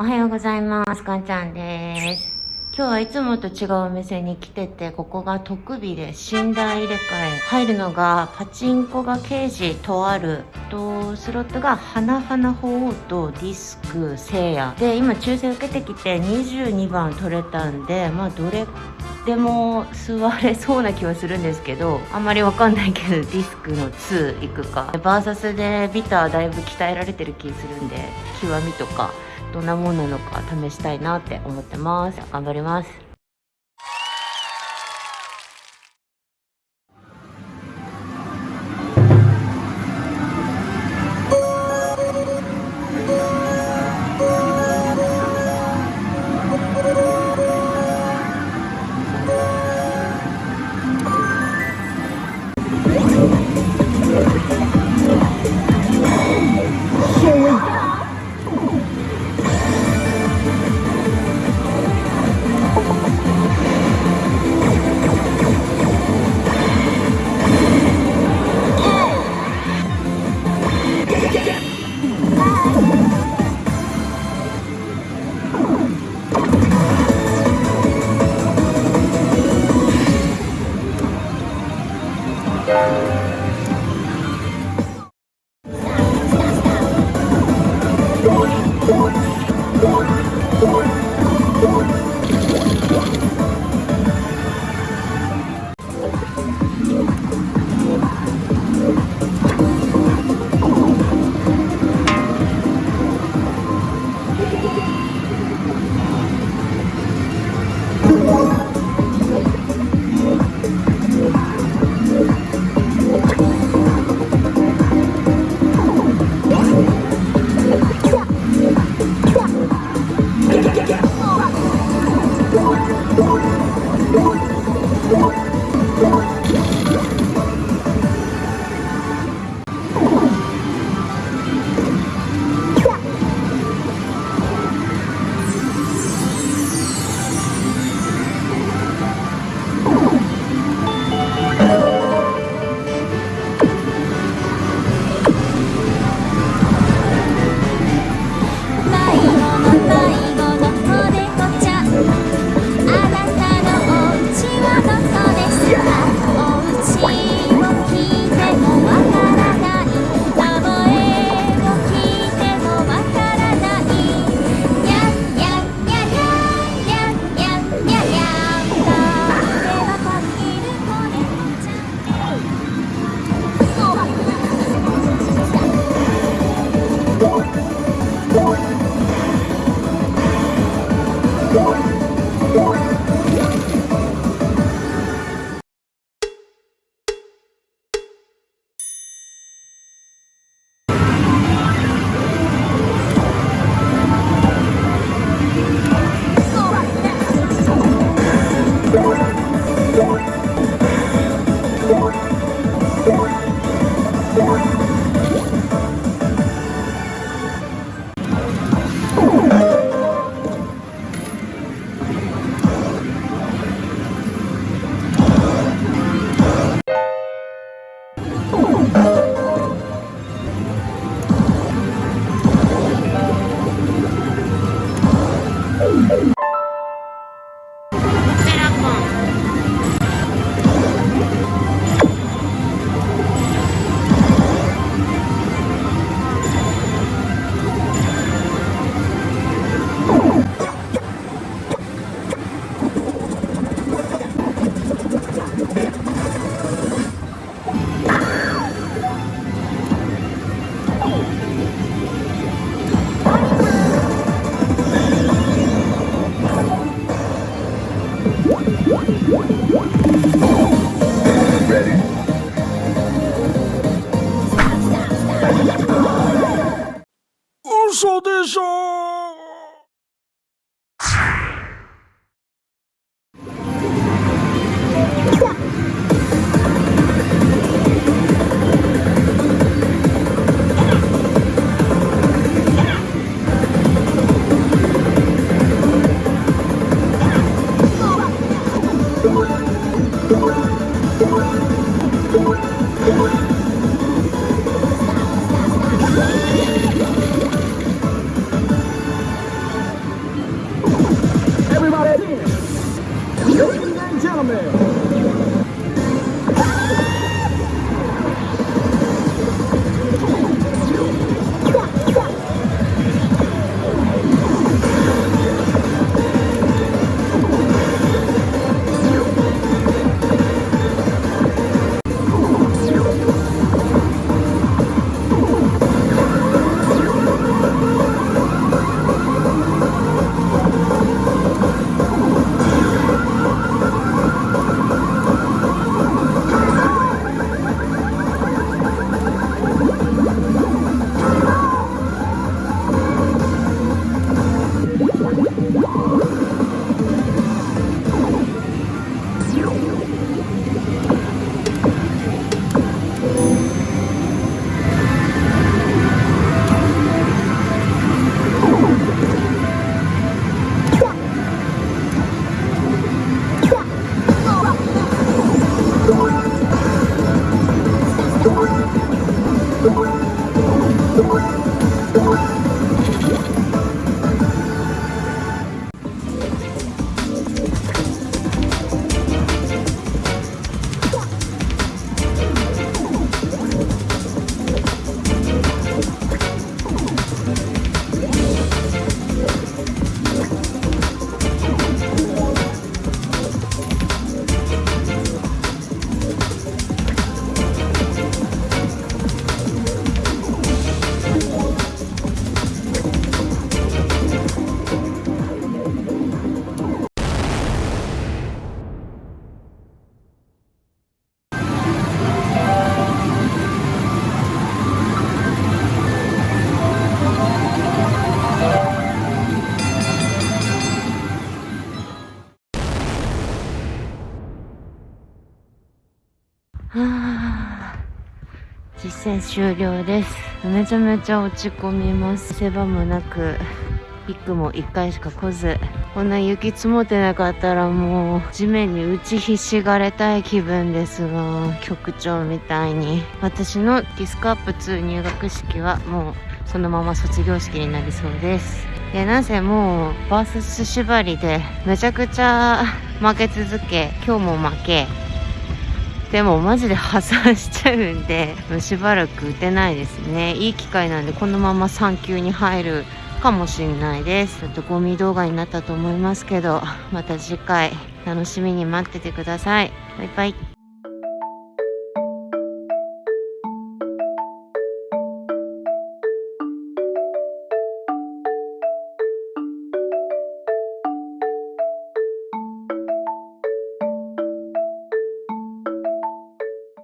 おはようございます。かんちゃんです。今日はいつもと違うお店に来てて、ここが特備で寝台入れ替え。入るのが、パチンコがケージとある。と、スロットが花々鳳凰とディスク聖夜。で、今抽選受けてきて22番取れたんで、まあどれでも座れそうな気はするんですけど、あんまりわかんないけど、ディスクの2行くか。バーサスでビターだいぶ鍛えられてる気するんで、極みとか、どんなもんなのか試したいなって思ってます。頑張ります。Oh, my God. はあ。実戦終了です。めちゃめちゃ落ち込みます。せ場もなくビッグも1回しか来ず。こんな雪積もってなかったらもう地面に打ちひしがれたい気分ですが局長みたいに。私のディスクアップ2入学式はもうそのまま卒業式になりそうです。でなんせもうバース縛りでめちゃくちゃ負け続け今日も負け。でもマジで破産しちゃうんでもうしばらく打てないですね。いい機会なんでこのまま3級に入るかもしれないです。ちょっとゴミ動画になったと思いますけどまた次回楽しみに待っててください。バイバイ。